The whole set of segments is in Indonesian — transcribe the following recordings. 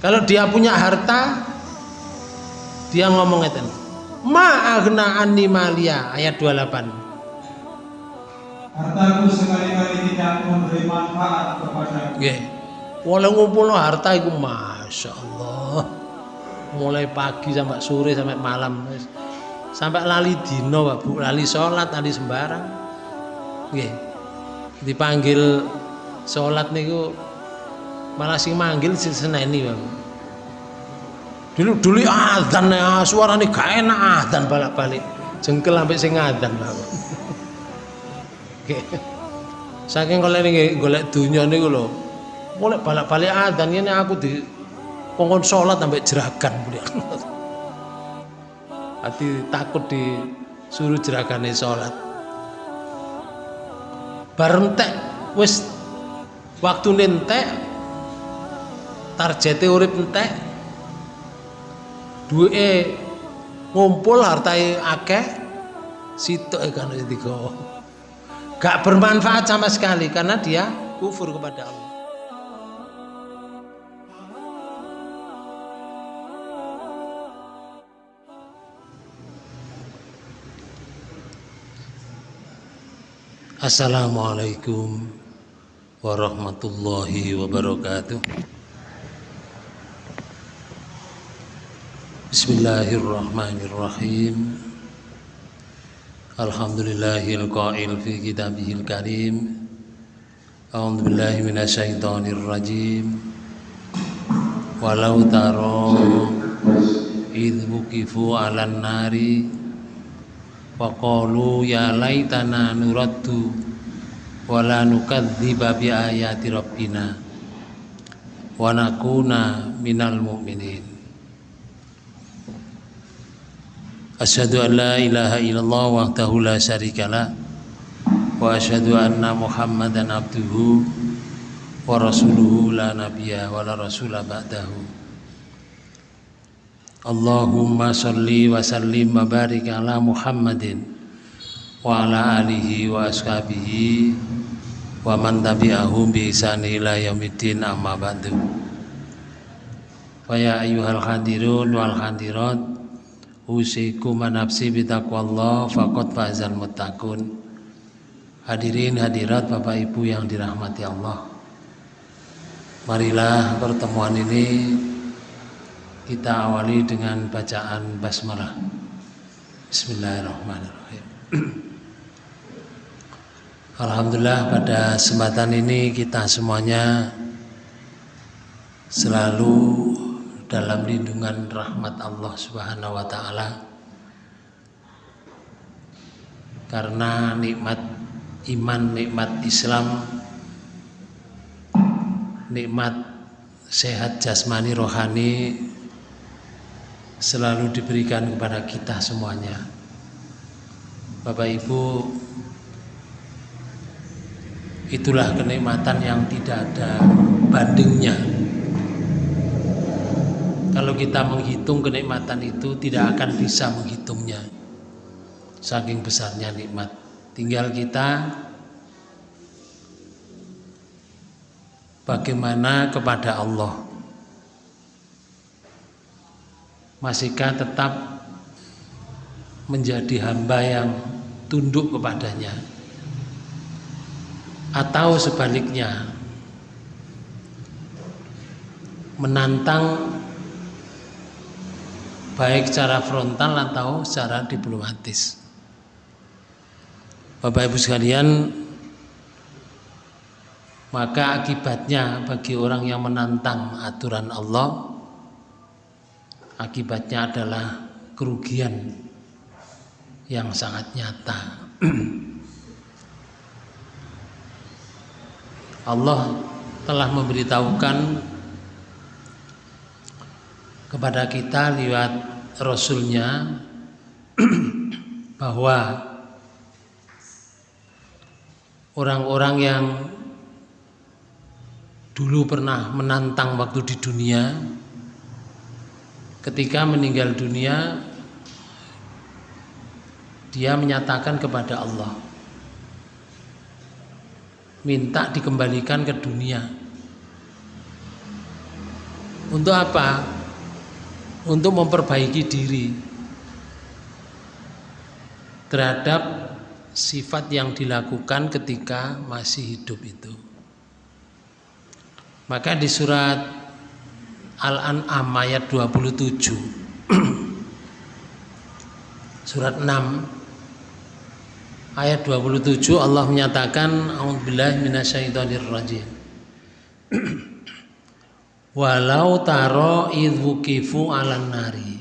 kalau dia punya harta dia ngomong itu ma agna anni malia ayat 28 Hartaku sekali-kali tidak memberi manfaat kepadaku. Nggih. Oleh ngumpulno harta iku Masya Allah. Mulai pagi sampai sore sampai malam. Sampai lali dino Pak Bu, lali sholat, lali sembarang. Nggih. Dipanggil sholat niku malah sing manggil sing seneni Bu. Dulu dulu adzan ya, suarane gak enak adzan balik-balik. Jengkel sampai sing adzan. Nggih. Saking kalau ini golek dunia niku lho. Mulai balik-balik adzan ini aku di kongkon sholat sampai jeragan mulia. Hati takut disuruh jeragane sholat. Bareng tek wis waktu nentek targete urip entek duwe ngumpul hartae akeh sitok kan wis digawa gak bermanfaat sama sekali karena dia kufur kepada Allah. Assalamualaikum warahmatullahi wabarakatuh. Bismillahirrahmanirrahim. Alhamdulillahil qail fi kitabihil karim. A'udzu billahi idh wuqifu 'alan nari Faqalu ya laitana nuraddu wala nukadziba bi ayati rabbina wa nakuna minal mu'minin Asyhadu an la ilaha illallah wahdahu la syarikalah wa asyhadu anna Muhammadan abduhu wa rasuluhu la nabiyya wa la rasula ba'dahu. Allahumma salli wa sallim wa barik ala Muhammadin wa ala alihi wa ashabihi wa man tabi'ahum bi ihsani ila yaumiddin amma ba'du. Fa ya ayyuhal hadirun wal hadirat usikum nafsi bi taqwallah faqad fazal muttaqun Hadirin hadirat Bapak Ibu yang dirahmati Allah Marilah pertemuan ini kita awali dengan bacaan basmalah. Bismillahirrahmanirrahim. Alhamdulillah pada kesempatan ini kita semuanya selalu dalam lindungan rahmat Allah Subhanahu wa taala. Karena nikmat iman, nikmat Islam, nikmat sehat jasmani rohani selalu diberikan kepada kita semuanya. Bapak Ibu, itulah kenikmatan yang tidak ada bandingnya. Kita menghitung kenikmatan itu tidak akan bisa menghitungnya. Saking besarnya nikmat. Tinggal kita bagaimana kepada Allah. Masihkah tetap menjadi hamba yang tunduk kepadanya atau sebaliknya menantang baik secara frontal atau secara diplomatis. Bapak Ibu sekalian, maka akibatnya bagi orang yang menantang aturan Allah akibatnya adalah kerugian yang sangat nyata. Allah telah memberitahukan kepada kita lewat Rasulnya bahwa orang-orang yang dulu pernah menantang waktu di dunia ketika meninggal dunia dia menyatakan kepada Allah minta dikembalikan ke dunia Untuk apa? Untuk memperbaiki diri terhadap sifat yang dilakukan ketika masih hidup itu. Maka di surat Al-An'am ayat 27 Surat 6 ayat 27 Allah menyatakan a'udzubillahi minasyaitonir rajim Walau taro idzukifu 'alan nari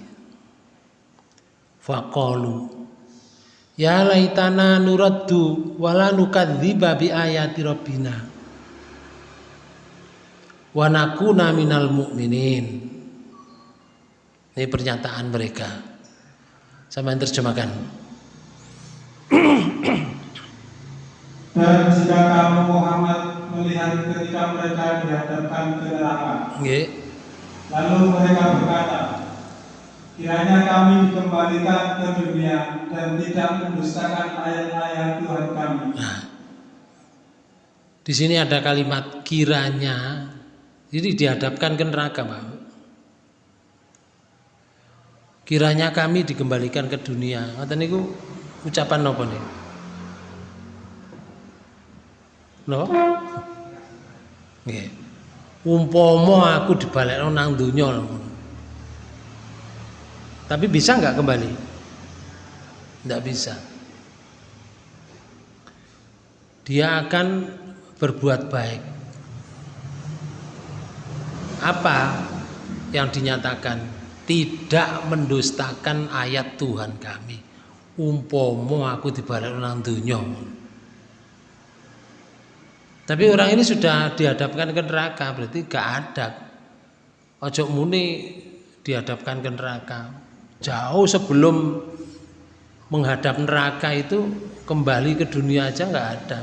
faqalu Ya laitana nuraddu wala nukadziba bi ayati rabbina wa nakuna minal mu'minin. Ini pernyataan mereka. Sama yang terjemahkan. Dan jika kamu Muhammad melihat ketika mereka dihadapkan ke neraka, Nggih. lalu mereka berkata, kiranya kami dikembalikan ke dunia dan tidak mendustakan ayat-ayat Tuhan kami. Nah, di sini ada kalimat kiranya. Jadi dihadapkan ke neraka, Pak. Kiranya kami dikembalikan ke dunia. Ngoten niku ucapan napa nih? Napa? Nggih. Umpama aku dibalekno nang donya. Tapi bisa nggak kembali? Nggak bisa. Dia akan berbuat baik. Apa yang dinyatakan? Tidak mendustakan ayat Tuhan kami. Umpomo aku dibalik nang dunya. Tapi orang ini sudah dihadapkan ke neraka, berarti gak ada. Ojo muni dihadapkan ke neraka. Jauh sebelum menghadap neraka itu kembali ke dunia aja nggak ada.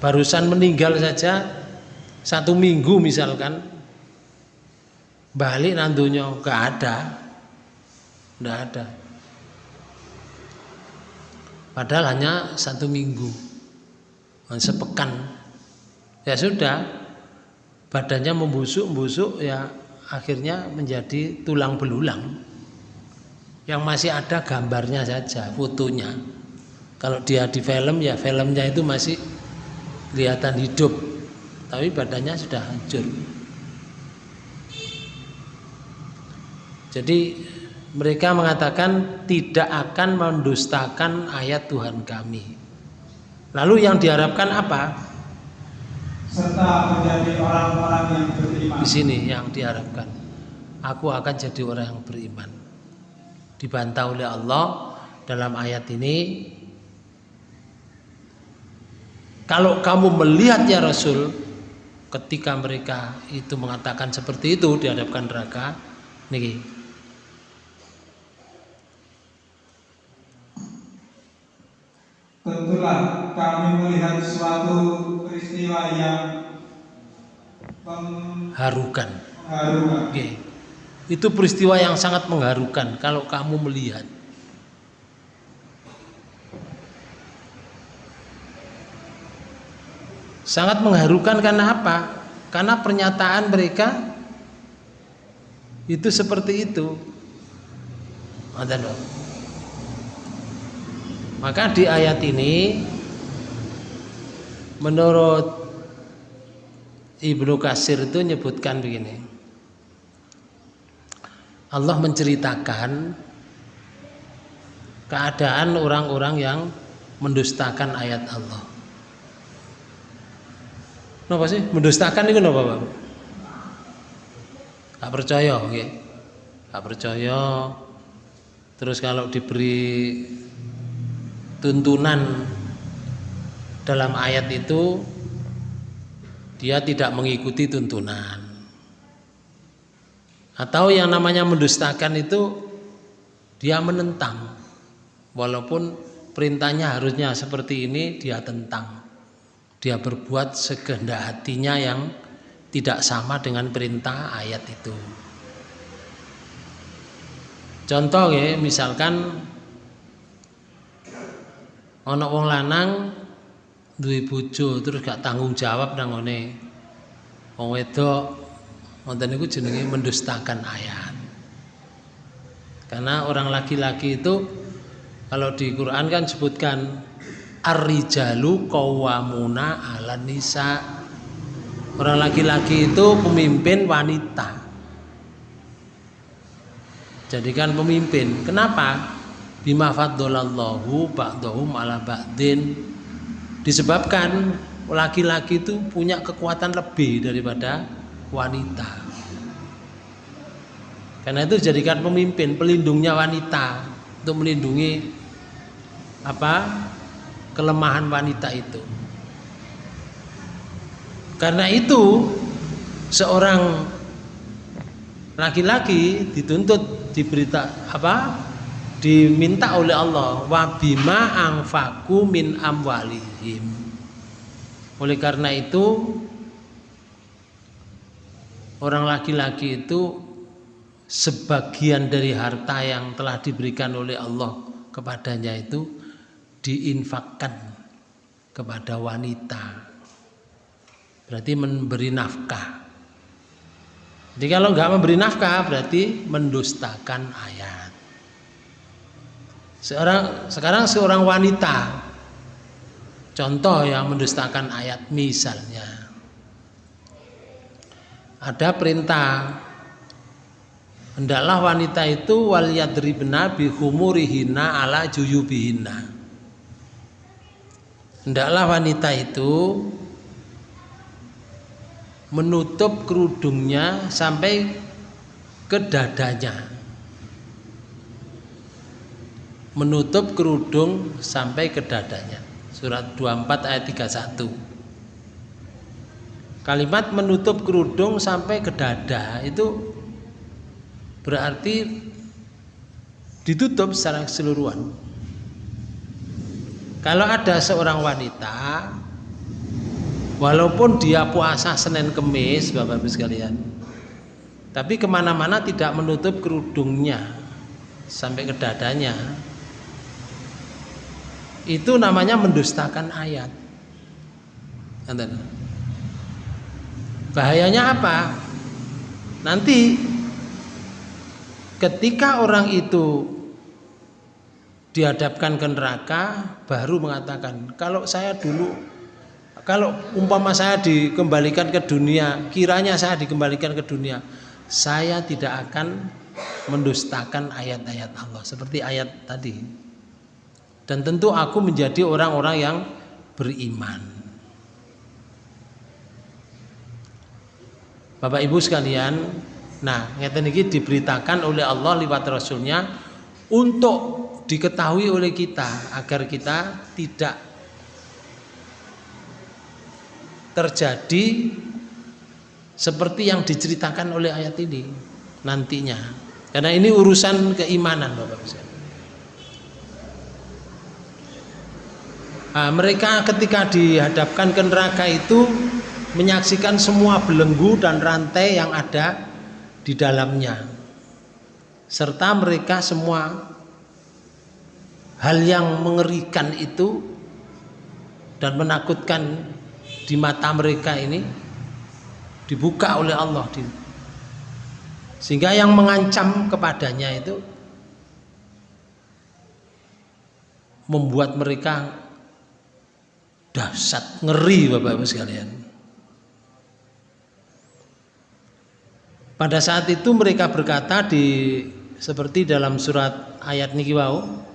Barusan meninggal saja satu minggu misalkan balik nandunya nggak ada, nggak ada. Padahal hanya satu minggu, sepekan. Ya sudah, badannya membusuk-busuk ya akhirnya menjadi tulang belulang. Yang masih ada gambarnya saja fotonya. Kalau dia di film ya filmnya itu masih kelihatan hidup. Tapi badannya sudah hancur. Jadi mereka mengatakan tidak akan mendustakan ayat Tuhan kami lalu yang diharapkan apa? Serta menjadi orang-orang yang beriman. di sini yang diharapkan. Aku akan jadi orang yang beriman. Dibantah oleh Allah dalam ayat ini. Kalau kamu melihat ya Rasul ketika mereka itu mengatakan seperti itu dihadapkan neraka niki Tentulah kami melihat suatu peristiwa yang harukan mengharukan. Oke. itu peristiwa yang sangat mengharukan kalau kamu melihat sangat mengharukan karena apa karena pernyataan mereka itu seperti itu Ngoten lho. Maka di ayat ini menurut Ibnu Kasir itu menyebutkan begini Allah menceritakan keadaan orang-orang yang mendustakan ayat Allah Napa sih? Mendustakan itu napa, Pak? Gak percaya, nggih. Gak percaya. Terus kalau diberi tuntunan dalam ayat itu dia tidak mengikuti tuntunan. Atau yang namanya mendustakan itu dia menentang. Walaupun perintahnya harusnya seperti ini dia tentang dia berbuat sekehendak hatinya yang tidak sama dengan perintah ayat itu. Contoh ya, misalkan ana wong lanang duwe bojo terus gak tanggung jawab nang ngene. Wong wedok Wonten niku jenenge mendustakan ayat. Karena orang laki-laki itu kalau di Quran kan sebutkan ar-rijalu qawwamuna 'alan nisa. Orang laki-laki itu pemimpin wanita. Jadikan pemimpin. Kenapa? Bima faddalallahu ba'dahum ala ba'din. Disebabkan laki-laki itu punya kekuatan lebih daripada wanita. Karena itu jadikan pemimpin, pelindungnya wanita untuk melindungi apa kelemahan wanita itu. Karena itu seorang laki-laki dituntut diberita apa diminta oleh Allah wabima angfaku min amwalihim. Oleh karena itu orang laki-laki itu sebagian dari harta yang telah diberikan oleh Allah kepadanya itu diinfakkan kepada wanita. Berarti memberi nafkah. Jadi kalau nggak memberi nafkah berarti mendustakan ayat seorang sekarang seorang wanita. Contoh yang mendustakan ayat misalnya. Ada perintah hendaklah wanita itu wal yadribna bi humurihina ala juyubihina hendaklah wanita itu menutup kerudungnya sampai ke dadanya menutup kerudung sampai ke dadanya. Surat 24 ayat 31. Kalimat menutup kerudung sampai ke dada itu berarti ditutup secara keseluruhan. Kalau ada seorang wanita walaupun dia puasa Senin Kemis Bapak Ibu sekalian tapi ke mana-mana tidak menutup kerudungnya sampai ke dadanya itu namanya mendustakan ayat. Bahayanya apa? Nanti ketika orang itu dihadapkan ke neraka baru mengatakan kalau saya dulu kalau umpama saya dikembalikan ke dunia kiranya saya dikembalikan ke dunia saya tidak akan mendustakan ayat-ayat Allah. Seperti ayat tadi dan tentu aku menjadi orang-orang yang beriman. Bapak Ibu sekalian, nah ngeten ini diberitakan oleh Allah lewat Rasulnya untuk diketahui oleh kita agar kita tidak terjadi seperti yang diceritakan oleh ayat ini nantinya. Karena ini urusan keimanan Bapak Ibu. Nah, mereka ketika dihadapkan ke neraka itu menyaksikan semua belenggu dan rantai yang ada di dalamnya. Serta mereka semua hal yang mengerikan itu dan menakutkan di mata mereka ini dibuka oleh Allah sehingga yang mengancam kepadanya itu membuat mereka dahsyat ngeri Bapak Ibu sekalian. Pada saat itu mereka berkata di seperti dalam surat ayat niki wau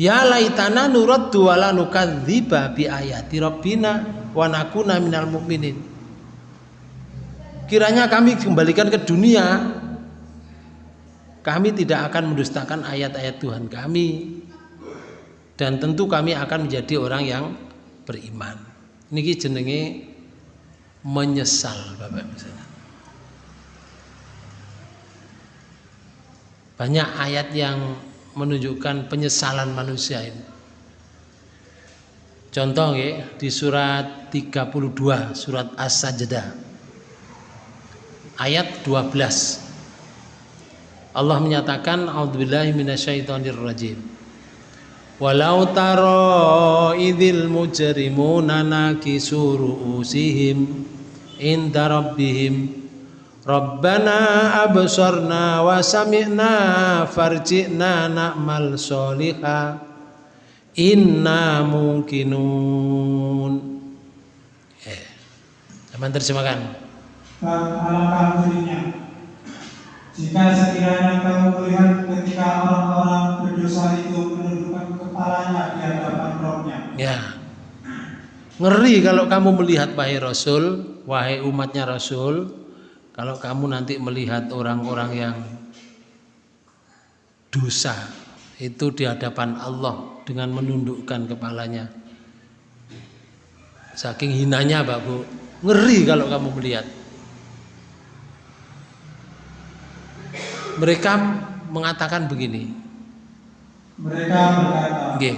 Ya laitana nurut duwala nukadziba bi ayati rabbina wa nakuna minal mu'minin. Kiranya kami kembalikan ke dunia. Kami tidak akan mendustakan ayat-ayat Tuhan kami dan tentu kami akan menjadi orang yang beriman. Niki jenenge menyesal Bapak Ibu Banyak ayat yang menunjukkan penyesalan manusia ini. Contoh ya, di surat 32 surat As-Sajdah ayat 12 Allah menyatakan a'udzubillahi minasyaitonirrajim Walau taro idil mujrimuna nakisu ru'usihim inda rabbihim. Rabbana absarna wa sami'na farji'na na'mal soliha inna mungkinun eh, Teman terjemahkan. Alangkah jika sekiranya kamu melihat ketika orang-orang berdosa itu kepalanya di hadapan rohnya. Ya. Ngeri kalau kamu melihat wahai Rasul, wahai umatnya Rasul, kalau kamu nanti melihat orang-orang yang dosa itu di hadapan Allah dengan menundukkan kepalanya. Saking hinanya Pak Bu, ngeri kalau kamu melihat. Mereka mengatakan begini. Mereka berkata, Nggih.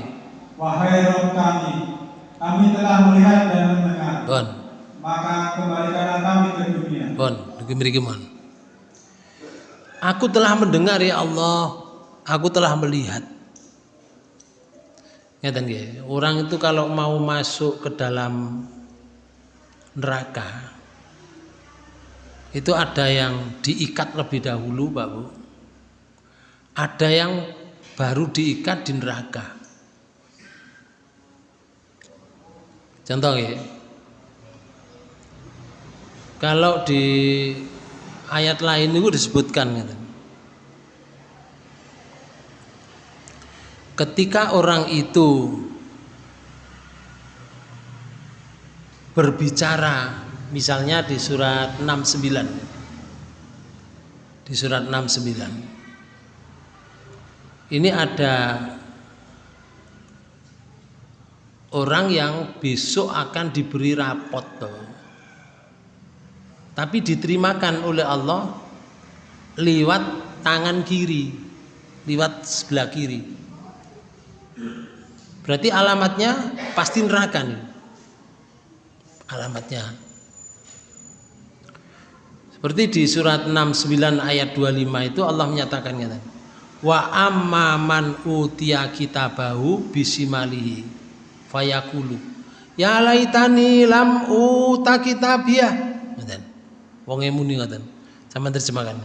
Wahai Roh kami, kami telah melihat dan mendengar. Bon, Maka kembalikanlah kami ke dunia. bon, niki mriki mon. Aku telah mendengar ya Allah, aku telah melihat. Ngeten nggih, orang itu kalau mau masuk ke dalam neraka itu ada yang diikat lebih dahulu, Pak Bu. Ada yang baru diikat di neraka. Contoh ya. Kalau di ayat lain itu disebutkan gitu. Ketika orang itu berbicara misalnya di surat 69 di surat 69 ini ada orang yang besok akan diberi rapot tuh. tapi diterimakan oleh Allah lewat tangan kiri lewat sebelah kiri. Berarti alamatnya pasti neraka nih. Alamatnya. Seperti di surat 69 ayat 25 itu Allah menyatakan kata wa amma man utiya kitabahu bisimalihi fayakulu ya laitani lam uta kitabiyah ngoten wong muni ngoten sama terjemahkan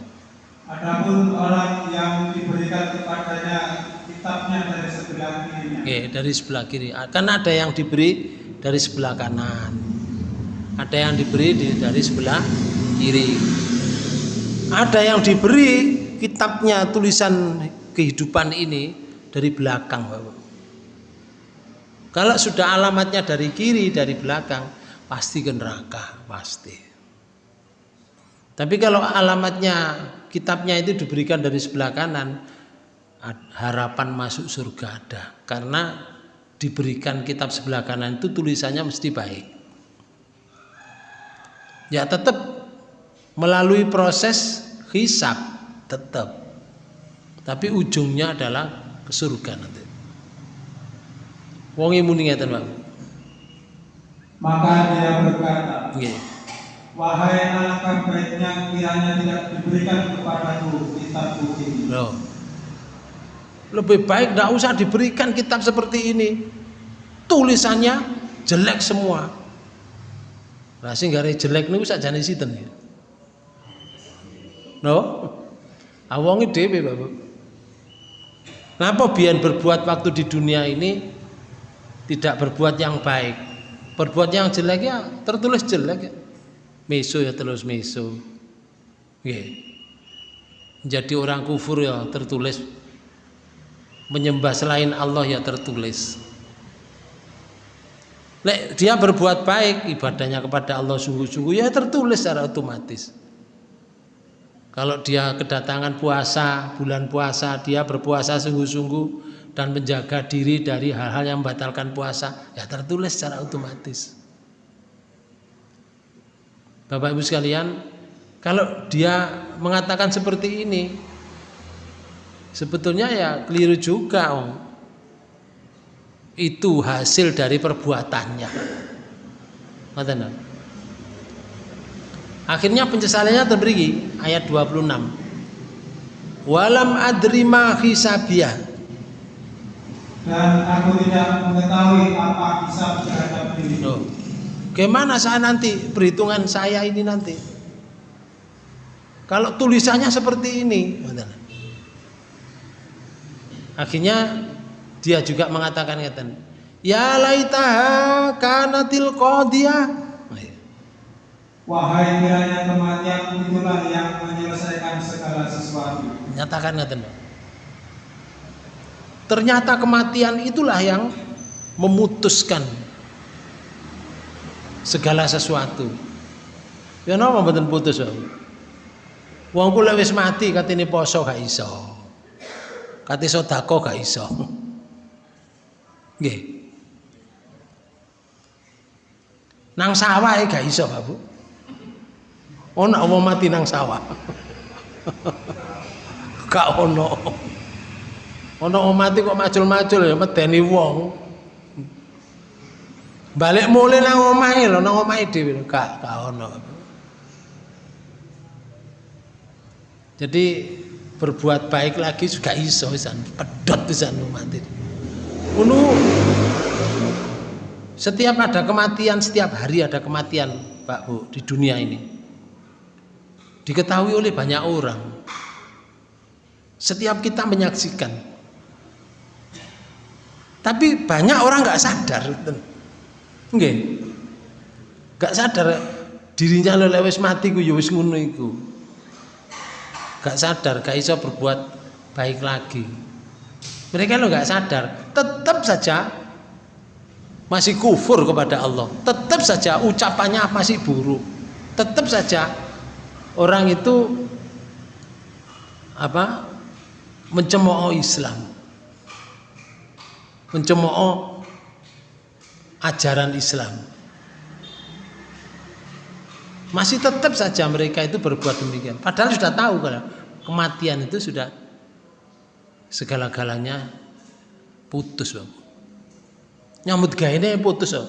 Adapun orang yang diberikan kepadanya kitabnya dari sebelah kirinya. Oke, dari sebelah kiri. Kan ada yang diberi dari sebelah kanan. Ada yang diberi di- dari sebelah kiri. Ada yang diberi kitabnya tulisan kehidupan ini dari belakang, Bapak. Kalau sudah alamatnya dari kiri, dari belakang, pasti ke neraka, pasti. Tapi kalau alamatnya kitabnya itu diberikan dari sebelah kanan, harapan masuk surga ada karena diberikan kitab sebelah kanan itu tulisannya mesti baik. Ya tetap melalui proses hisab tetap. Tapi ujungnya adalah ke surga nanti. Wong muni ngeten, Pak. Maka dia berkata, Nggih. Wahai alangkah baiknya kiranya tidak diberikan kepadaku kitabku ini. Loh. Lebih baik tidak usah diberikan kitab seperti ini. Tulisannya jelek semua. Nah, sing gare jelek niku sakjane sinten ya? No? Awonge dhewe, Bapak. Kenapa biyen berbuat waktu di dunia ini tidak berbuat yang baik? Berbuat yang jelek ya tertulis jelek ya. Ya terus meso. Nggih. Jadi orang kufur ya tertulis menyembah selain Allah ya tertulis. Lek dia berbuat baik ibadahnya kepada Allah sungguh-sungguh ya tertulis secara otomatis. Kalau dia kedatangan puasa, bulan puasa, dia berpuasa sungguh-sungguh dan menjaga diri dari hal-hal yang membatalkan puasa, ya tertulis secara otomatis. Bapak Ibu sekalian, kalau dia mengatakan seperti ini, sebetulnya ya keliru juga, Om. Itu hasil dari perbuatannya. Akhirnya penyesalannya terberi ayat 26. Walam adri ma hisabiyah. Dan aku tidak mengetahui apa hisab terhadap diriku. Loh, Bagaimana saya nanti perhitungan saya ini nanti? Kalau tulisannya seperti ini, akhirnya dia juga mengatakan ngeten, ya laitaha kanatil qadiyah. Wahai kiranya kematian itulah yang menyelesaikan segala sesuatu. Nyatakan ngeten. Ternyata kematian itulah yang memutuskan segala sesuatu. Ya napa mboten putus wae. Wong kula wis mati katene poso gak iso. Kate sedekah gak iso. Nggih. Nang sawah gak iso, Pak Bu. Ono wong mati nang sawah. gak ono. Ono wong mati kok macul-macul ya medeni wong. Balik mulai nang omahe lho, nang omahe dhewe gak gak ono. Jadi berbuat baik lagi juga iso pisan, pedot pisan mati. Ngono setiap ada kematian, setiap hari ada kematian, Pak Bu, di dunia ini. Diketahui oleh banyak orang. Setiap kita menyaksikan. Tapi banyak orang nggak sadar. Nggih. Gak sadar dirinya lele wis mati ku ya wis ngono iku. Gak sadar, gak iso berbuat baik lagi. Mereka lo gak sadar, tetap saja masih kufur kepada Allah. Tetap saja ucapannya masih buruk. Tetap saja orang itu apa? mencemooh Islam. Mencemooh ajaran Islam. Masih tetap saja mereka itu berbuat demikian. Padahal sudah tahu kalau kematian itu sudah segala-galanya putus, Bang. Nyambut gaene putus, Bang.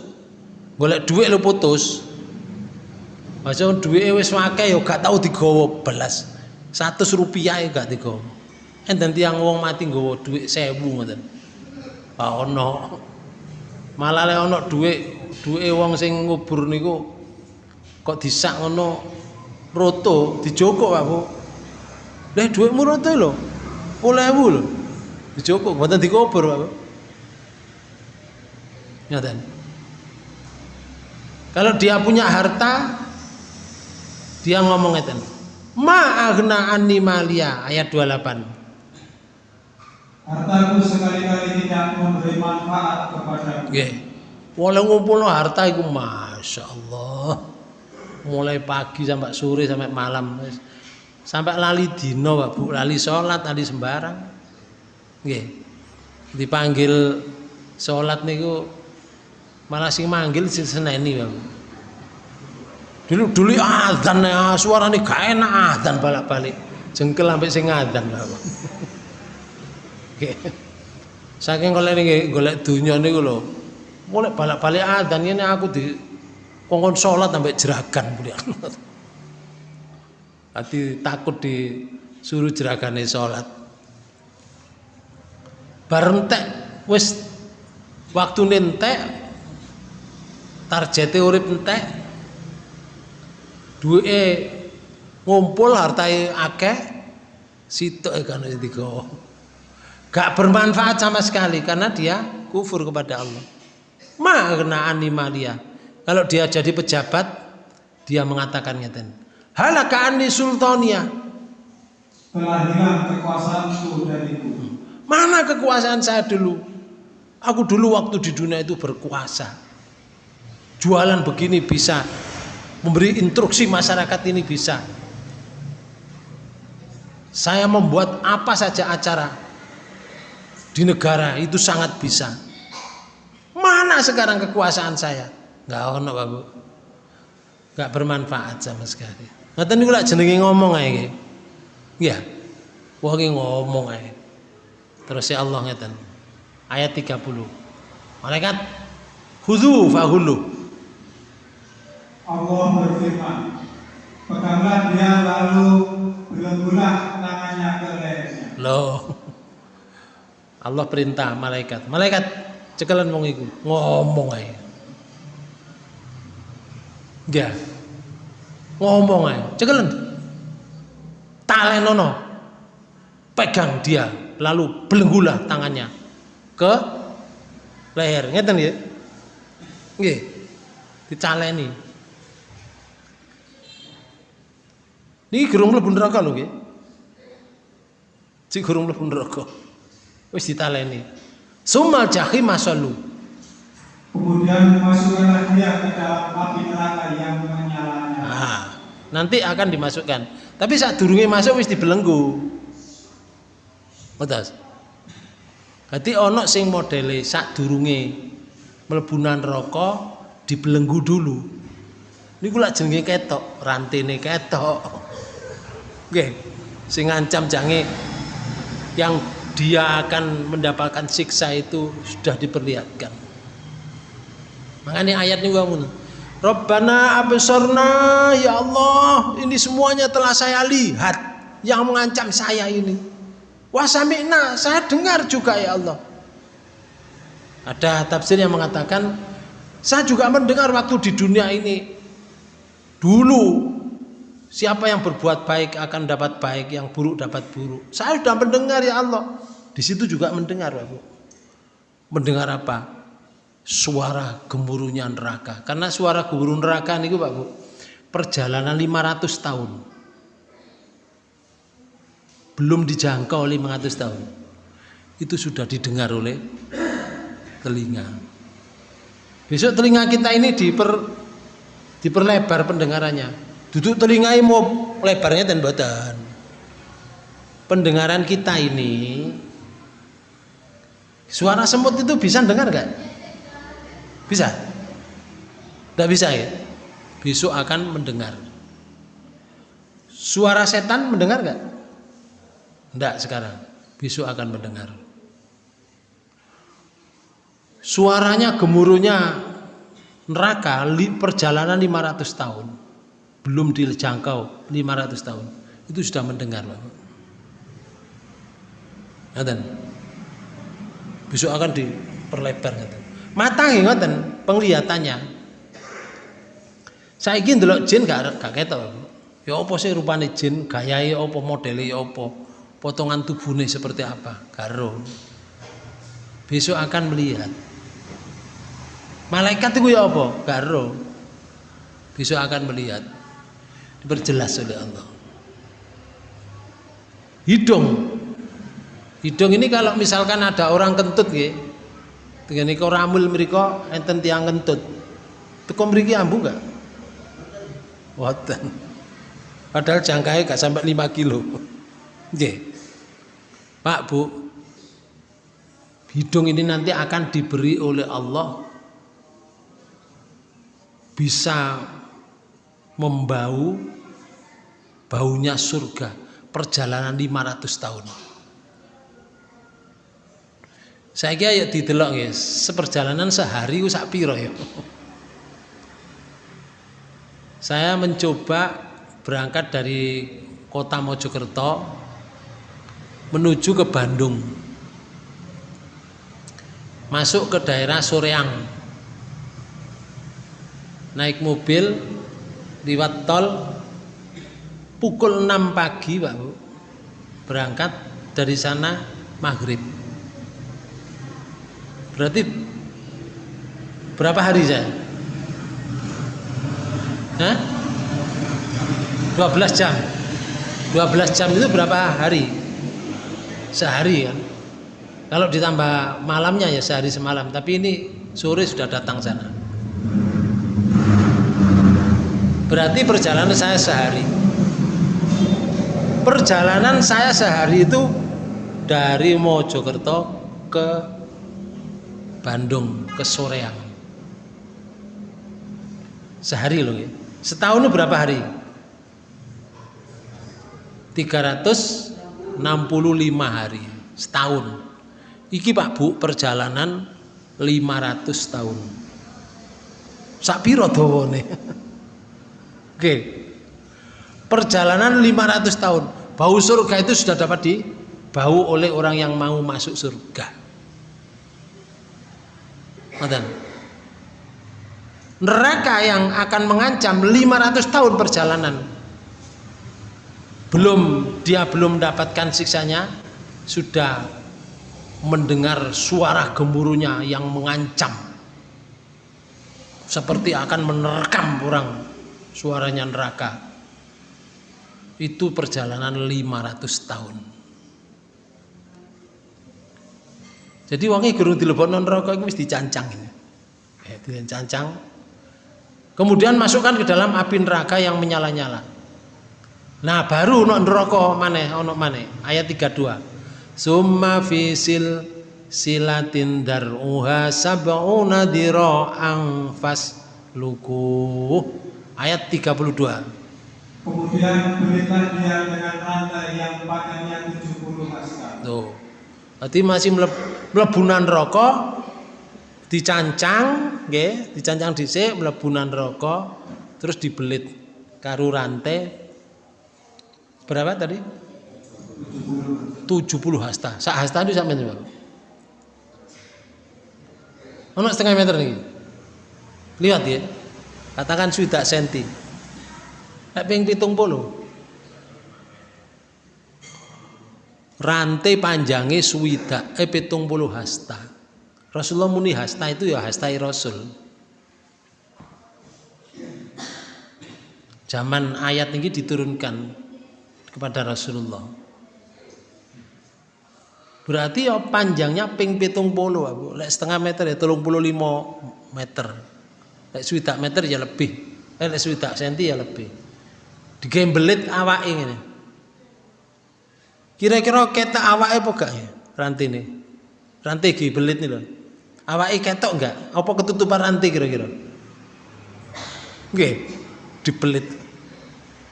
Golek duit lo putus. Masa duit wis akeh ya gak tau digawa belas. 100 rupiah ya gak digawa. Enten tiang wong mati nggawa duit 1000 ngoten. Pak ono malah le ana dhuwit dhuwite wong sing ngubur niku kok disak ngono roto dijokok Pak Bu lha dhuwitmu roto lho 10.000 lho dijokok mboten dikubur Pak Bu Nyaten. Kalau dia punya harta, dia ngomong ngeten. Ma'agna anni malia ayat 28. Hartaku sekali-kali tidak memberi manfaat ngumpulno harta iku Masya Allah. Mulai pagi sampai sore sampai malam. Sampai lali dino Pak Bu, lali sholat, lali sembarang. Nggih. Dipanggil sholat niku malah sing manggil sing seneni Pak Bu. Dulu dulu azan ya, suarane gak enak azan balik-balik. Jengkel sampai sing azan Pak Bu. Saking ini golek dunia ini lho. Mulai balik-balik adzan ini aku di kongkon sholat sampai jeragan kemudian. Hati takut disuruh jeragan sholat. Barentek wis waktu nentek targete urip entek duwe ngumpul hartai akeh sitok kan digawa gak bermanfaat sama sekali karena dia kufur kepada Allah. Makna animalia kalau dia jadi pejabat dia mengatakan ngeten. Halaka anni sultania. Telah hilang kekuasaanku dariku mana kekuasaan saya dulu? Aku dulu waktu di dunia itu berkuasa. Jualan begini bisa. Memberi instruksi masyarakat ini bisa. Saya membuat apa saja acara di negara itu sangat bisa. Mana sekarang kekuasaan saya? Enggak ono, Pak Bu. Enggak bermanfaat sama sekali. Ngoten niku lak jenenge ngomong ae Iya. Wong ngomong ae. Terus ya Allah ngeten. Ayat 30. Malaikat khudhu fahulu. Allah berfirman, peganglah dia lalu belenggulah tangannya ke lehernya. Loh. Allah perintah malaikat malaikat cekalan wong iku ngomong ae Ya. Ngomong aja, cekelen. Talenono. Pegang dia, lalu belenggulah tangannya ke leher. Ngeten ya? Nggih. Dicaleni. Niki gerung mlebu neraka lho nggih. Cik gerung mlebu neraka. Wis ditaleni. Sumal jahim masalu. Kemudian dimasukkanlah dia ke dalam api neraka yang menyalanya. Nah, nanti akan dimasukkan. Tapi saat durunge masuk wis dibelenggu. Ngertos? Berarti ono sing modele sak durunge mlebunan rokok dibelenggu dulu. Niku lak jenenge ketok, rantene ketok. Oke, sing ngancam jange yang dia akan mendapatkan siksa itu sudah diperlihatkan. Makanya ayat ini kamu Rabbana absorna ya Allah ini semuanya telah saya lihat yang mengancam saya ini. Wasamina saya dengar juga ya Allah. Ada tafsir yang mengatakan saya juga mendengar waktu di dunia ini dulu Siapa yang berbuat baik akan dapat baik, yang buruk dapat buruk. Saya sudah mendengar ya Allah. Di situ juga mendengar, Bu. Mendengar apa? Suara gemuruhnya neraka. Karena suara gemuruh neraka niku Pak Bu, perjalanan 500 tahun. Belum dijangkau 500 tahun. Itu sudah didengar oleh telinga. Besok telinga kita ini diper diperlebar pendengarannya duduk telingai mau lebarnya dan badan pendengaran kita ini suara semut itu bisa dengar gak? bisa? tidak bisa ya? besok akan mendengar suara setan mendengar gak? tidak sekarang besok akan mendengar suaranya gemuruhnya neraka perjalanan 500 tahun belum dijangkau 500 tahun itu sudah mendengar Pak. Ngaten. Besok akan diperlebar ngaten. Mata ngoten penglihatannya. Saiki ndelok jin gak gak ketok. Ya apa sih rupane jin, gayahe apa, modele ya apa, potongan tubuhnya seperti apa, karo. Besok akan melihat. Malaikat itu ya apa? Garo. Besok akan melihat diperjelas oleh Allah. Hidung. Hidung ini kalau misalkan ada orang kentut ya dengan niko ramul mereka enten tiang kentut. Teko mriki ambu enggak Watan. padahal jangkauannya gak sampai 5 kilo. Nggih. Pak Bu. Hidung ini nanti akan diberi oleh Allah. Bisa membau baunya surga perjalanan 500 tahun. Saya kira ya didelok ya. Seperjalanan sehari sak piro ya. Saya mencoba berangkat dari kota Mojokerto menuju ke Bandung. Masuk ke daerah Soreang. Naik mobil liwat tol pukul 6 pagi Pak Bu berangkat dari sana maghrib berarti berapa hari saya? Hah? 12 jam 12 jam itu berapa hari? sehari kan kalau ditambah malamnya ya sehari semalam tapi ini sore sudah datang sana berarti perjalanan saya sehari. Perjalanan saya sehari itu dari Mojokerto ke Bandung ke Soreang. Sehari loh ya. Setahun berapa hari? 365 hari. Setahun. Iki Pak Bu perjalanan 500 tahun. Sak piro dawane Oke. Perjalanan 500 tahun. Bau surga itu sudah dapat dibau oleh orang yang mau masuk surga. Ngoten. neraka yang akan mengancam 500 tahun perjalanan belum dia belum mendapatkan siksanya sudah mendengar suara gemuruhnya yang mengancam seperti akan menerkam orang suaranya neraka. Itu perjalanan 500 tahun. Jadi wangi gurung dilebokno neraka itu mesti dicancang ini. Eh, dicancang. Kemudian masukkan ke dalam api neraka yang menyala-nyala. Nah baru ono neraka mana ono mana ayat 32 summa fisil silatin dar'uha sab'una dira'ang luku ayat 32 kemudian berikan dia dengan rantai yang panjangnya 70 hasta tuh berarti masih melebunan rokok dicancang nggih dicancang dhisik melebunan rokok terus dibelit karu rantai berapa tadi 70 hasta. Sak hasta itu sampai berapa? Ono setengah meter nih. Lihat ya. Katakan sudah senti. Ping 70. Rantai panjangnya suwida eh 70 hasta. Rasulullah muni hasta itu ya hastai Rasul. Zaman ayat ini diturunkan kepada Rasulullah. Berarti ya panjangnya ping pitung puluh, setengah meter ya tolong puluh lima meter. Lek swidak meter ya lebih. Eh, lek swidak senti ya lebih. Digembelit awak ini. Kira-kira ketok awak apa gak ya? Rantai ini. Rantai belit nih loh. Awak ketok enggak? Apa ketutupan rantai kira-kira? Oke, dibelit.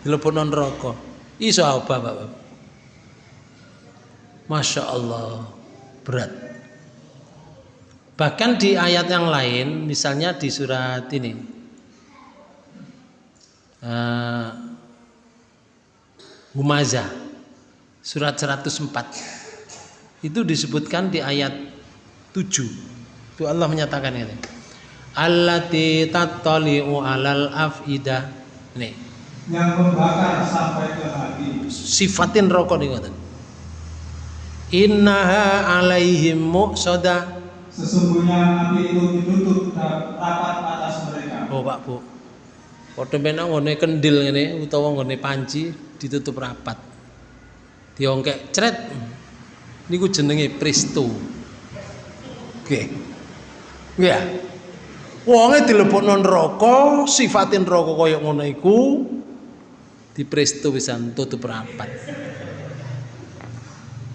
non rokok. Iso apa, Bapak? Masya Allah berat bahkan di ayat yang lain misalnya di surat ini. Uh, Humazah surat 104 itu disebutkan di ayat 7 itu Allah menyatakan ini. Allati tattali'u alal afidah nih yang membakar sampai ke hati. Sifatin rokok nih innaha alaihim muqsada sesungguhnya api itu ditutup rapat atas mereka. Oh Pak Bu. Padha menang ngene kendil ngene utawa ngene panci ditutup rapat. Diongkek cret. Niku jenenge presto nggih. Nggih. Ya wonge dilebokno neraka sifatin neraka kaya ngono iku presto pisan tutup rapat.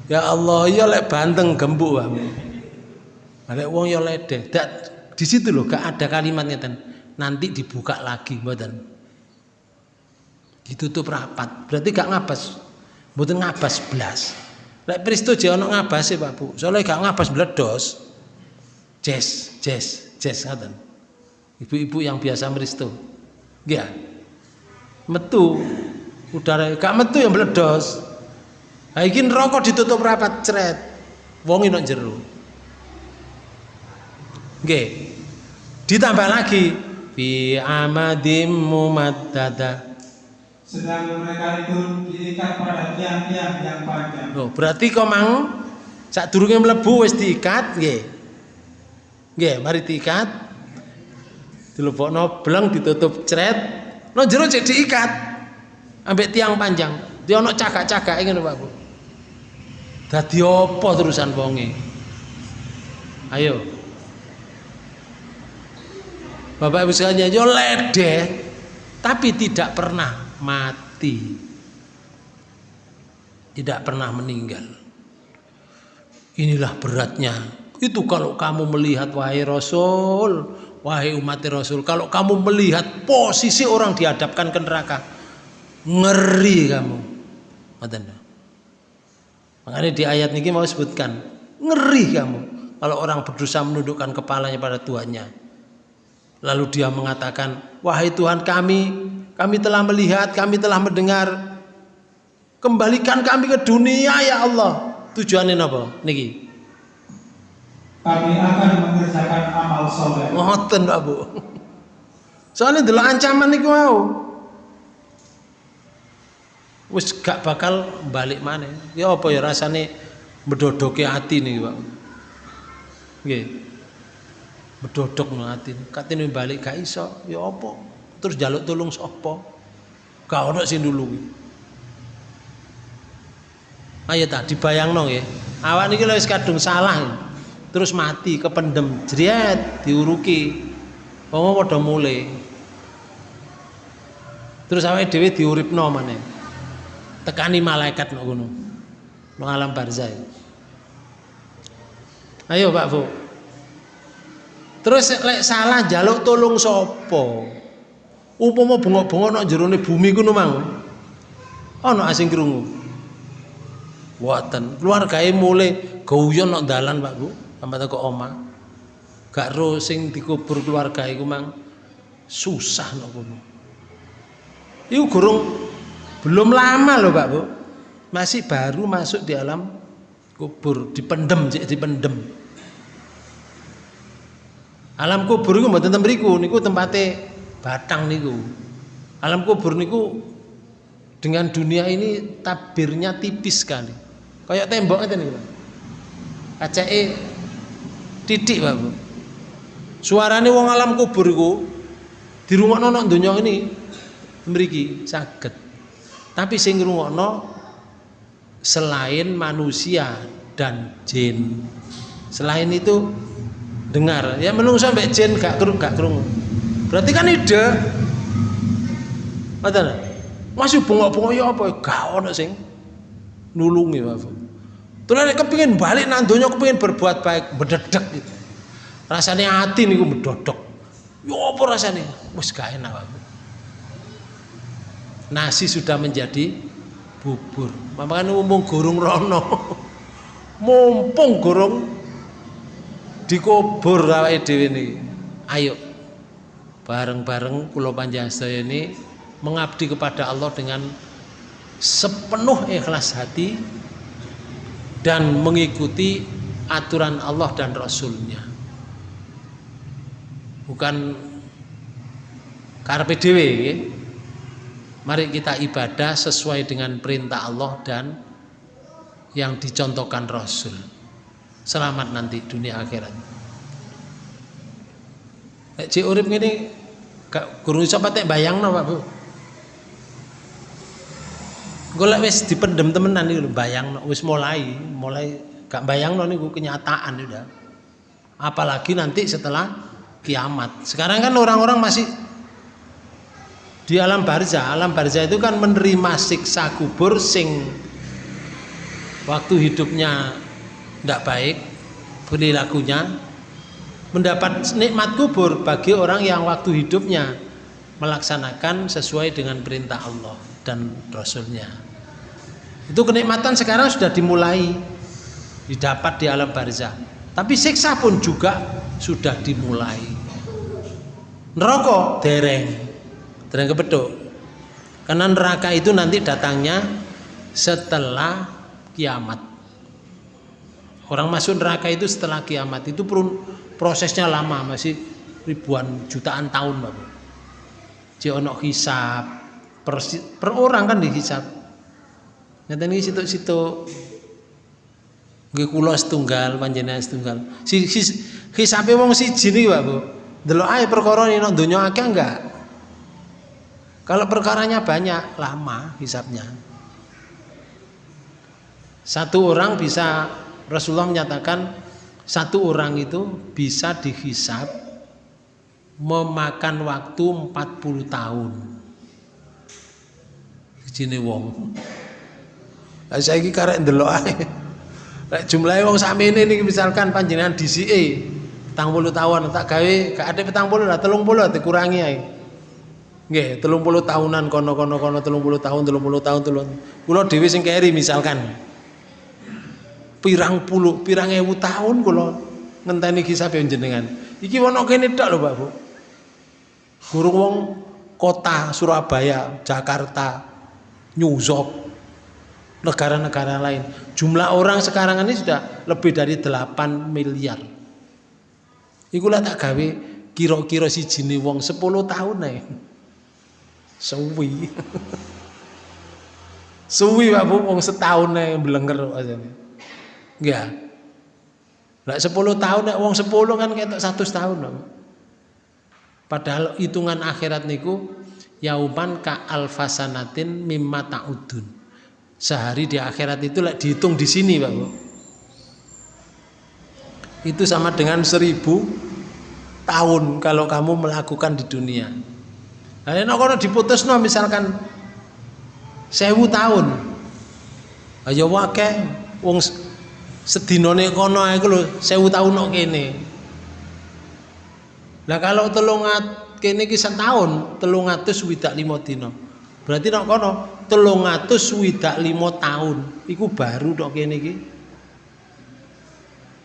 Ya Allah, ya lek banteng gembuk wae. Lek wong ya ledeh. Dak di situ loh gak ada kalimatnya ten. Nanti dibuka lagi mboten. Ditutup rapat. Berarti gak ngabas. Mboten ngabas belas. Lek Pristo je ono ngabase Pak Bu. Soalnya gak ngabas bledos. Jes, jes, jes ngoten. Ibu-ibu yang biasa meristo. Nggih. Metu udara gak metu yang bledos. Ha iki neraka ditutup rapat cret. Wong nek jero. Nggih. Ditambah lagi fi amadim mumaddada. Sedang mereka itu diikat pada tiang-tiang yang panjang. Oh, berarti kok mang sak durunge mlebu wis diikat nggih. Nggih, mari diikat. Dilebokno bleng ditutup cret. No jero cek diikat. Ambek tiang panjang. Dia ono cagak-cagak ngono Pak Bu. Dadi apa terusan wonge? Ayo. Bapak Ibu sekalian, yo ledeh tapi tidak pernah mati. Tidak pernah meninggal. Inilah beratnya. Itu kalau kamu melihat wahai Rasul, wahai umat Rasul, kalau kamu melihat posisi orang dihadapkan ke neraka, ngeri kamu. Makanya di ayat ini mau sebutkan ngeri kamu kalau orang berdosa menundukkan kepalanya pada Tuhannya. Lalu dia mengatakan, wahai Tuhan kami, kami telah melihat, kami telah mendengar, kembalikan kami ke dunia ya Allah. Tujuannya apa? Niki. Kami akan mengerjakan amal soleh. Ngoten Pak Bu. Soalnya delok ancaman niku mau. Wis gak bakal balik mana. Ya apa ya rasane mendodoke hati nih Pak. Nggih. Bedodok no hati. Katene balik gak iso, ya apa? Terus jaluk tolong sapa? Gak ono sing dulu. Ayo tak dibayangno nggih. Awak niki wis kadung salah. Terus mati kependem, jret diuruki. Wong padha mulai. Terus awake dhewe diuripno maneh. Tekani malaikat ngono. Nang alam barzah. Ayo Pak Bu. Terus lek salah jaluk tolong sapa? Upama bengok-bengok nang jerone bumi ku mang. Ana asing krungu. Wonten. Keluargae mulai guyon nang dalan Pak Bu, sampai teko omah. Gak ro sing dikubur keluarga iku mang susah nang kono. Iku gurung belum lama loh Pak Bu. Masih baru masuk di alam kubur, dipendem, dipendem. Alam kubur itu mboten ten mriku niku tempate batang niku. Alam kubur niku dengan dunia ini tabirnya tipis sekali. Kayak tembok ngeten niku. Kacake titik Pak Bu. Suarane wong alam kubur iku dirungokno nang donya ini mriki saged. Tapi sing ngrungokno selain manusia dan jin. Selain itu dengar ya menungso sampai jin gak kerung gak kerung berarti kan ide Mata masih bengok-bengok ya apa gak ono sing nulungi wae Tulah nek kepengin balik nang donya kepengin berbuat baik bededek gitu. Rasanya hati niku medodok. Ya apa rasanya? Wis gak enak wae. Nasi sudah menjadi bubur. Makanya mumpung gurung rono. mumpung gurung dikubur awake dhewe niki. Ayo bareng-bareng kula panjenengan ini mengabdi kepada Allah dengan sepenuh ikhlas hati dan mengikuti aturan Allah dan Rasulnya. Bukan karpe dewe mari kita ibadah sesuai dengan perintah Allah dan yang dicontohkan Rasul selamat nanti dunia akhirat. Cik urip ngene gak guru iso patek bayangno Pak Bu. Golek wis dipendem temenan iki bayang wis mulai mulai gak bayang niku kenyataan udah apalagi nanti setelah kiamat. Sekarang kan orang-orang masih di alam barzah. Alam barzah itu kan menerima siksa kubur sing waktu hidupnya tidak baik perilakunya mendapat nikmat kubur bagi orang yang waktu hidupnya melaksanakan sesuai dengan perintah Allah dan Rasulnya. Itu kenikmatan sekarang sudah dimulai didapat di alam barzah. Tapi siksa pun juga sudah dimulai. Neraka dereng, dereng kepeduk. Karena neraka itu nanti datangnya setelah kiamat. Orang masuk neraka itu setelah kiamat itu prosesnya lama masih ribuan jutaan tahun Bapak. Cionok hisap, per, per orang kan dihisap nyata ini situ-situ gue kulo setunggal panjenengan setunggal. Si, si hisape wong siji niki Pak Bu. Delok perkara ini nang donya akeh enggak? Kalau perkaranya banyak lama hisapnya satu orang bisa Rasulullah menyatakan satu orang itu bisa dihisap memakan waktu 40 tahun sijine wong. Lah saiki karek ndelok ae. Lek jumlahe wong sakmene niki misalkan panjenengan DCE 40 tahun tak gawe gak ada 40 lah 30 dikurangi ae. Nggih, 30 tahunan kono-kono kono 30 tahun 30 tahun telung. Kula dhewe sing keri misalkan pirang puluh, pirang ewu tahun kula ngenteni kisah jenengan. Iki wono kene tok lho Pak Bu. Guru wong kota Surabaya, Jakarta, New York, negara-negara lain. Jumlah orang sekarang ini sudah lebih dari 8 miliar. Ikulah tak gawe kira-kira si jini wong 10 tahun nih suwi suwi Pak Bu wong setahun nih belenger aja nih enggak lah 10 tahun nek wong 10 kan ketok 100 tahun. Padahal hitungan akhirat niku yauman ka alfasanatin mimma ta'udun. Sehari di akhirat itu lek dihitung di sini, Pak. Itu sama dengan seribu tahun kalau kamu melakukan di dunia. Nah, nek kono diputusno misalkan sewu tahun. Ayo wake wong sedinone kono iku lho 1000 tahun kok kene. Lah kalau telungat kene iki setahun, 365 dina. Berarti nek kono 325 tahun iku baru tok kene iki.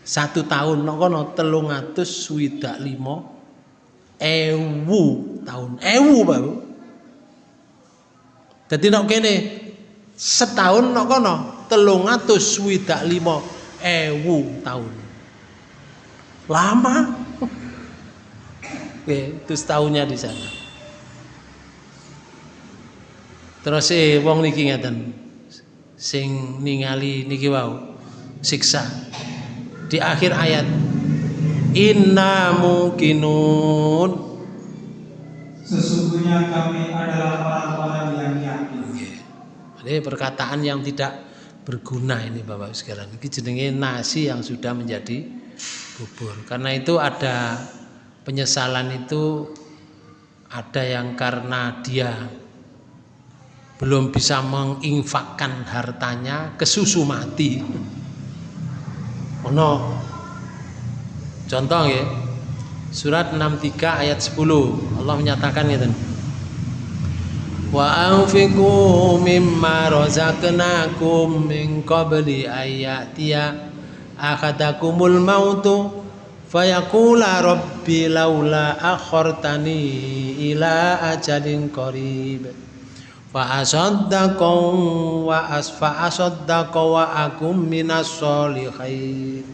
Satu tahun nek kono 325 ewu tahun. Ewu baru. Jadi nek kene setahun nek kono 325 ewu tahun. Lama. Oke, itu setahunnya di sana. Terus eh wong niki ngeten sing ningali niki wau siksa. Di akhir ayat inna mukinun sesungguhnya kami adalah orang-orang yang yakin. Ini perkataan yang tidak berguna ini Bapak sekarang ini jenenge nasi yang sudah menjadi bubur. Karena itu ada penyesalan itu ada yang karena dia belum bisa menginfakkan hartanya ke susu mati. Ono. Contoh ya surat 63 ayat 10 Allah menyatakan gitu wa anfiqu mimma razaqnakum min qabli ayatiya akhadakumul mautu fayaqula rabbi laula akhartani ila ajalin qarib. Fa asaddaqa wa asfa asaddaqa wa akum minas solihin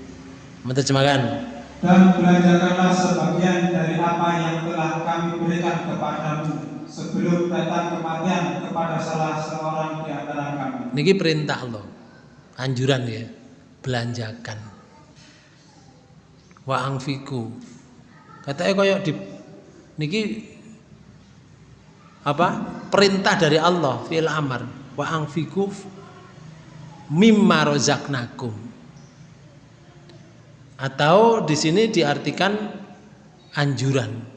menerjemahkan dan belanjakanlah sebagian dari apa yang telah kami berikan kepadamu sebelum datang kematian kepada salah seorang di antara kami. Niki perintah Allah, anjuran ya, belanjakan. Wa angfiku. Katanya koyok di niki apa? Perintah dari Allah fil amar. Wa angfiku mimma rozaknakum. Atau di sini diartikan anjuran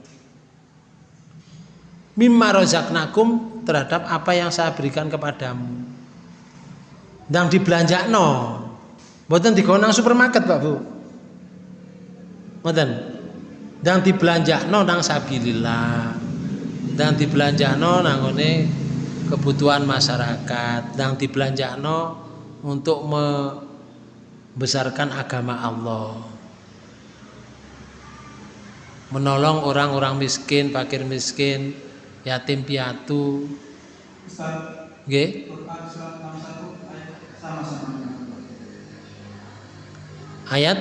mimma rozaknakum terhadap apa yang saya berikan kepadamu. Dan dibelanja no buatan di konang supermarket pak bu. Buatan dan dibelanja no nang sabilillah. Dan dibelanja no nang ini kebutuhan masyarakat. Dan dibelanja no untuk membesarkan agama Allah. Menolong orang-orang miskin, fakir miskin, yatim piatu. Nggih. Ayat?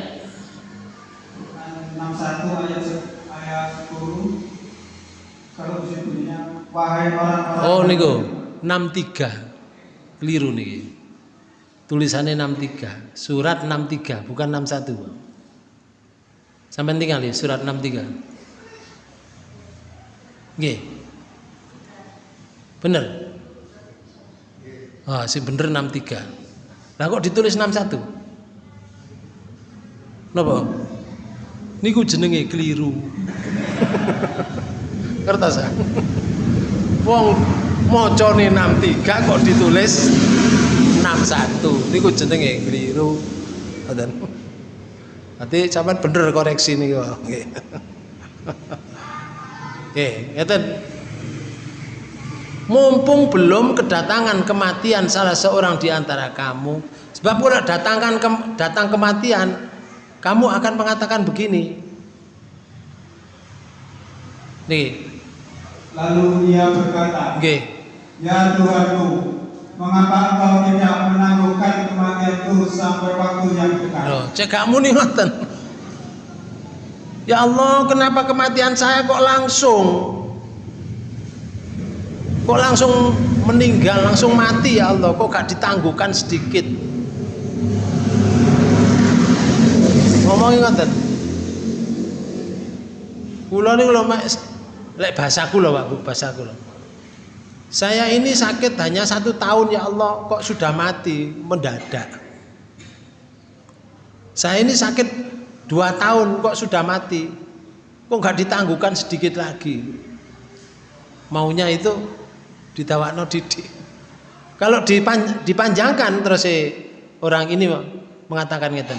61 ayat ayat 10 kalau wahai orang-orang Oh niku. 63 keliru nih tulisannya 63 surat 63 bukan 61 sampai tinggal ya surat 63 Nggih Bener? Ah, si bener 63. Lah kok ditulis 61? Napa? Niku jenenge keliru. Kertas ah. Wong macane 63 kok ditulis 61. Niku jenenge keliru. Ngoten. Nanti sampean bener koreksi niku. Nggih. Nggih, ngeten mumpung belum kedatangan kematian salah seorang di antara kamu. Sebab kalau datangkan ke, datang kematian kamu akan mengatakan begini. Nih. Lalu ia berkata Oke. ya Tuhanku mengapa engkau tidak menangguhkan kematianku sampai waktu yang dekat? Loh, cek kamu nih ngoten. Ya Allah, kenapa kematian saya kok langsung? Kok langsung meninggal, langsung mati ya Allah? Kok gak ditangguhkan sedikit? Ngomongin ngoten. Kula niku lho Mak, lek bahasaku lho Pak Bu, bahasaku lho. Saya ini sakit hanya satu tahun ya Allah, kok sudah mati mendadak. Saya ini sakit dua tahun kok sudah mati, kok nggak ditangguhkan sedikit lagi. Maunya itu ditawakno didik. Kalau dipan, dipanjangkan terus si orang ini mengatakan ngeten.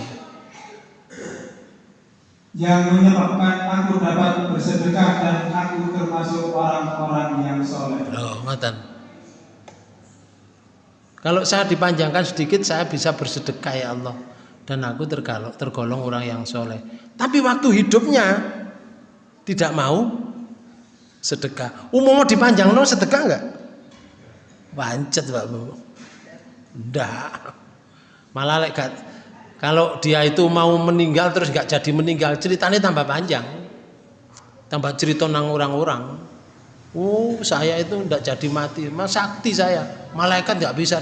Yang menyebabkan aku dapat bersedekah dan aku termasuk orang-orang yang soleh. Loh, ngoten. Kalau saya dipanjangkan sedikit saya bisa bersedekah ya Allah dan aku tergolong, tergolong orang yang soleh. Tapi waktu hidupnya tidak mau sedekah. Umumnya dipanjang no sedekah enggak? Wancet Pak Bu. Enggak. Malah like, kalau dia itu mau meninggal terus enggak jadi meninggal, ceritanya tambah panjang. Tambah cerita nang orang-orang. Oh, saya itu enggak jadi mati. Mas sakti saya. Malaikat enggak bisa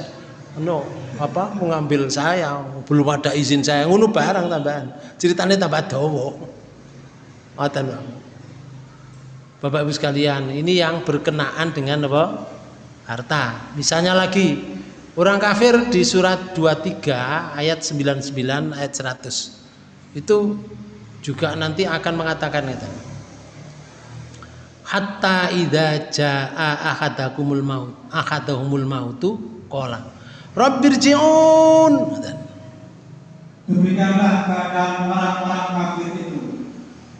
no apa mengambil saya belum ada izin saya ngunu barang tambahan ceritanya tambah dawa ngoten Bapak Ibu sekalian ini yang berkenaan dengan apa harta misalnya lagi orang kafir di surat 23 ayat 99 ayat 100 itu juga nanti akan mengatakan itu hatta idza jaa ahadakumul maut ahadahumul mautu qala Rabbirji'un. Demikianlah keadaan orang-orang kafir itu.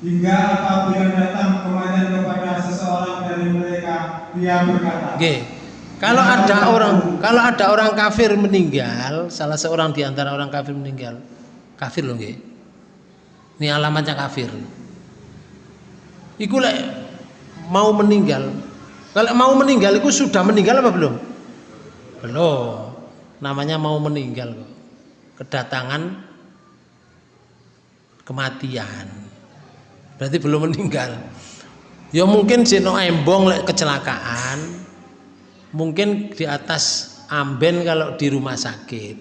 Hingga apabila datang kematian kepada seseorang dari mereka, dia berkata. Okay. Kalau ada orang, kalau ada orang kafir meninggal, salah seorang di antara orang kafir meninggal, kafir loh, nggih. Ini alamatnya kafir. Iku lek mau meninggal. Kalau mau meninggal, itu sudah meninggal apa belum? Belum namanya mau meninggal kok. Kedatangan kematian. Berarti belum meninggal. Ya mungkin sino embong lek kecelakaan. Mungkin di atas amben kalau di rumah sakit.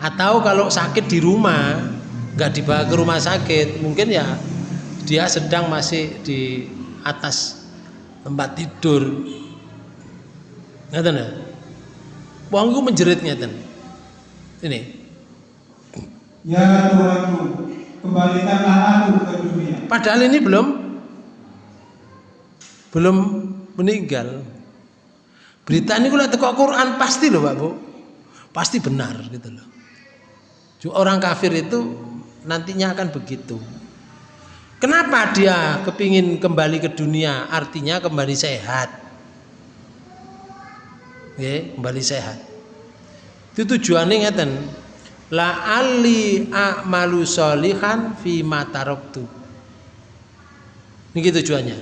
Atau kalau sakit di rumah, nggak dibawa ke rumah sakit, mungkin ya dia sedang masih di atas tempat tidur. Wong iku menjerit ngeten. Ini. Ya Tuhanku, kembalikanlah aku ke dunia. Padahal ini belum belum meninggal. Berita ini kalau teko Quran pasti loh Pak Bu. Pasti benar gitu loh. Orang kafir itu nantinya akan begitu. Kenapa dia kepingin kembali ke dunia? Artinya kembali sehat ya, kembali sehat itu tujuannya ngeten la ali a'malu solihan fi mataroktu ini tujuannya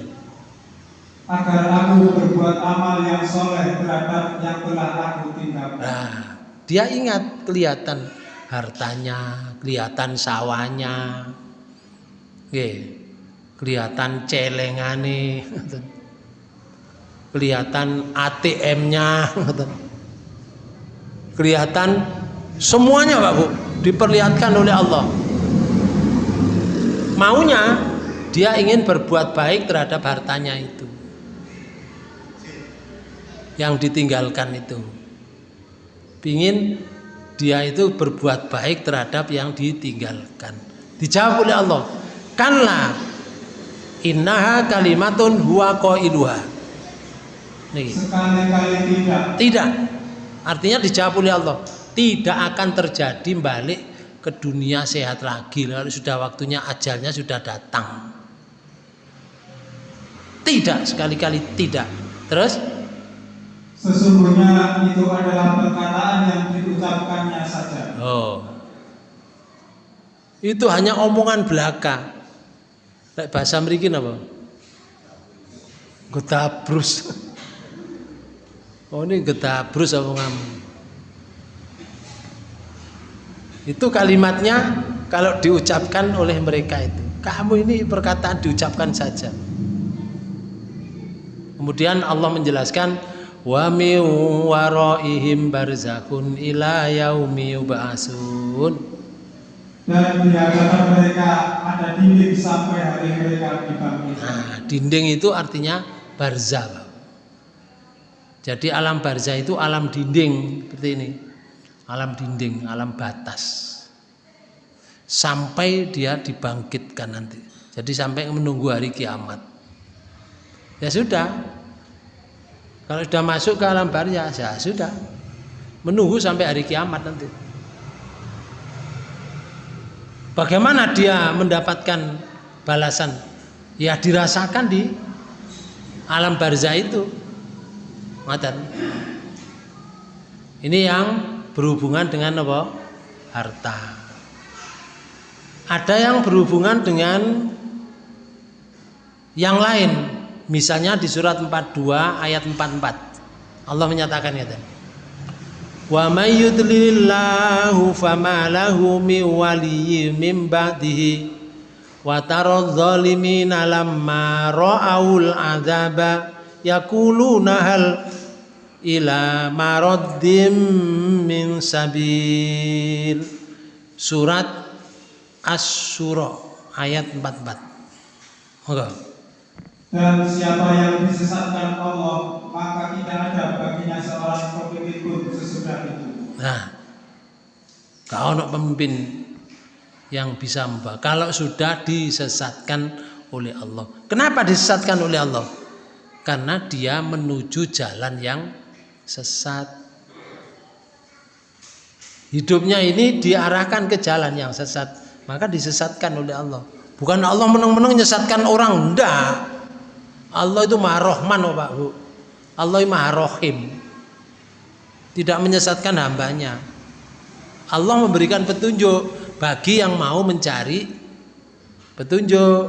agar aku berbuat amal yang soleh terhadap yang telah aku tinggalkan nah, dia ingat kelihatan hartanya kelihatan sawahnya. Oke, kelihatan celengane. Kelihatan ATM-nya kelihatan semuanya Pak Bu diperlihatkan oleh Allah. Maunya dia ingin berbuat baik terhadap hartanya itu yang ditinggalkan itu ingin dia itu berbuat baik terhadap yang ditinggalkan dijawab oleh Allah kanlah innaha kalimatun huwa qailuha Sekali-kali tidak. Tidak. Artinya dijawab oleh Allah. Tidak akan terjadi balik ke dunia sehat lagi. Lalu sudah waktunya ajalnya sudah datang. Tidak sekali-kali tidak. Terus? Sesungguhnya itu adalah perkataan yang diucapkannya saja. Oh. Itu hanya omongan belaka. Bahasa merikin apa? Getabrus. Oh ini getabrus kamu? Itu kalimatnya kalau diucapkan oleh mereka itu. Kamu ini perkataan diucapkan saja. Kemudian Allah menjelaskan wa min waraihim barzakhun ila yaumi yub'atsun. Dan hadapan mereka ada dinding sampai hari mereka dibangkitkan. Nah, dinding itu artinya barzah. Jadi alam barzah itu alam dinding seperti ini. Alam dinding, alam batas. Sampai dia dibangkitkan nanti. Jadi sampai menunggu hari kiamat. Ya sudah. Kalau sudah masuk ke alam barzah, ya sudah. Menunggu sampai hari kiamat nanti. Bagaimana dia mendapatkan balasan? Ya dirasakan di alam barzah itu. Ngoten. Ini yang berhubungan dengan apa? Harta. Ada yang berhubungan dengan yang lain. Misalnya di surat 42 ayat 44. Allah menyatakan ya Wa may yudlilillahu fama lahu min waliyyin min ba'dihi wa taradh zalimina lamma ra'aul adzaba yakuluna hal ila maraddim min sabil. Surat Asy-Syura ayat 44 Moga Dan siapa yang disesatkan Allah, maka tidak ada baginya seorang pemimpin pun sesudah itu. Nah, kau nak pemimpin yang bisa membawa. Kalau sudah disesatkan oleh Allah. Kenapa disesatkan oleh Allah? Karena dia menuju jalan yang sesat. Hidupnya ini diarahkan ke jalan yang sesat, maka disesatkan oleh Allah. Bukan Allah menang-menang menyesatkan orang, enggak. Allah itu Maha Rahman, oh Pak Bu. Allah itu Maha Rahim. Tidak menyesatkan hambanya. Allah memberikan petunjuk bagi yang mau mencari petunjuk.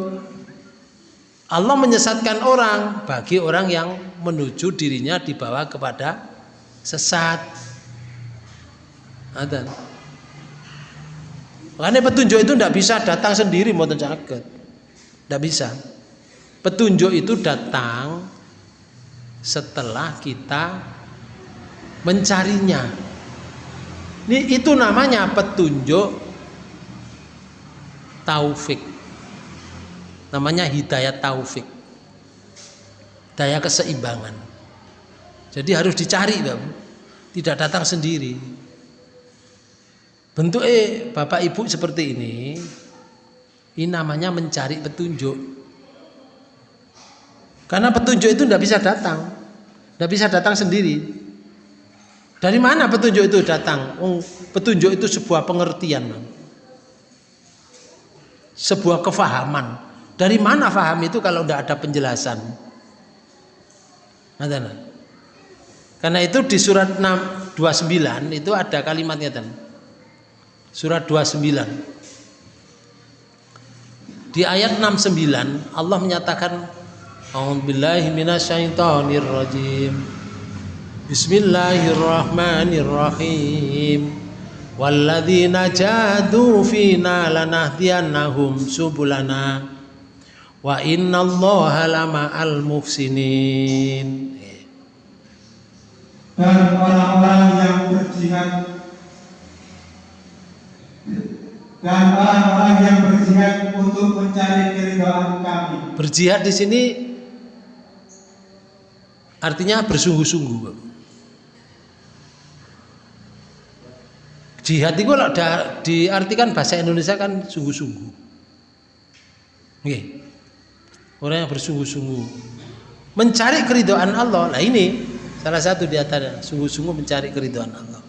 Allah menyesatkan orang bagi orang yang menuju dirinya dibawa kepada sesat. Ada. Makanya petunjuk itu tidak bisa datang sendiri mau. Tidak bisa. Petunjuk itu datang setelah kita mencarinya. Ini itu namanya petunjuk taufik. Namanya hidayah taufik. Daya keseimbangan. Jadi harus dicari, Bapak. Tidak datang sendiri. Bentuk eh Bapak Ibu seperti ini, ini namanya mencari petunjuk. Karena petunjuk itu tidak bisa datang, tidak bisa datang sendiri. Dari mana petunjuk itu datang? Oh, petunjuk itu sebuah pengertian, sebuah kefahaman. Dari mana faham itu kalau tidak ada penjelasan? Karena itu di surat 6, 29 itu ada kalimatnya surat 29 di ayat 69 Allah menyatakan A'udzubillahi minasyaitonirrajim. Bismillahirrahmanirrahim. Walladzina jahadu fina lanahdiyannahum subulana. Wa innallaha lama'al muhsinin. Dan orang-orang yang berjihad. Dan orang-orang yang berjihad untuk mencari keridhaan kami. Berjihad di sini artinya bersungguh-sungguh. Jihad itu kalau diartikan bahasa Indonesia kan sungguh-sungguh. Oke. Orang yang bersungguh-sungguh mencari keridhaan Allah. Nah ini salah satu di antara sungguh-sungguh mencari keridhaan Allah.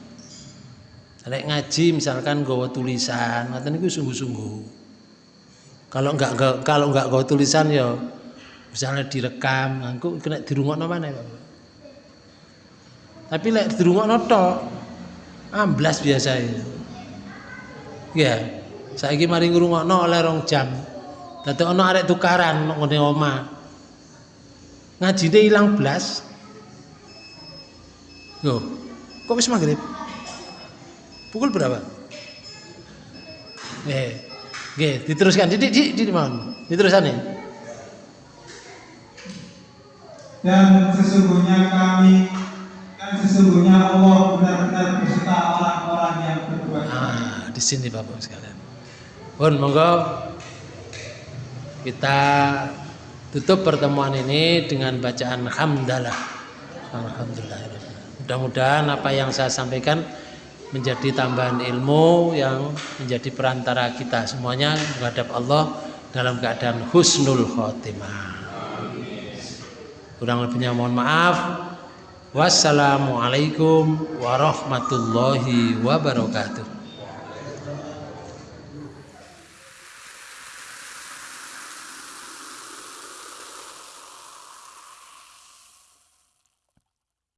Lek ngaji misalkan gawa tulisan, ngoten niku sungguh-sungguh. Kalau enggak kalau enggak gawa tulisan ya misalnya direkam, engko kena dirungokno mana ya, Tapi lek dirungokno tok amblas biasa ya. Ya, saiki mari ngrungokno oleh rong jam. Dadi ana arek tukaran ngene omah. Ngajine ilang blas. Yo, kok wis maghrib? Pukul berapa? Eh, Oke, diteruskan. Didik, didik, didik, mohon. Diteruskan nih. Dan sesungguhnya kami dan sesungguhnya Allah benar-benar beserta orang-orang yang berbuat baik. Ah, di sini Bapak sekalian. Pun monggo kita tutup pertemuan ini dengan bacaan hamdalah. Alhamdulillah. Mudah-mudahan apa yang saya sampaikan menjadi tambahan ilmu yang menjadi perantara kita semuanya menghadap Allah dalam keadaan husnul khotimah. Kurang lebihnya mohon maaf. Wassalamualaikum warahmatullahi wabarakatuh.